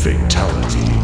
Fatality.